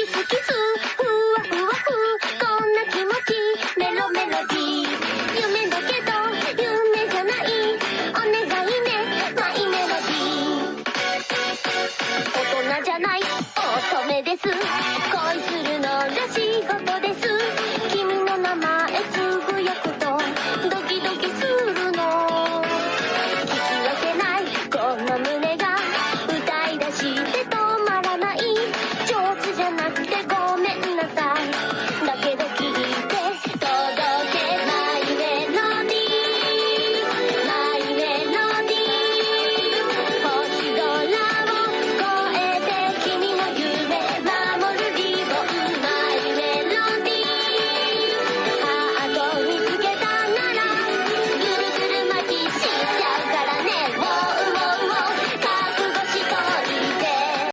キスふわふわふこんな気持ちメロメロディー。夢だけど夢じゃないお願いねマイメロディー大人じゃない乙女です。恋するのが仕事です。君の名前つぶやくとドキドキするの。聞き分けないこの胸が歌い出してた。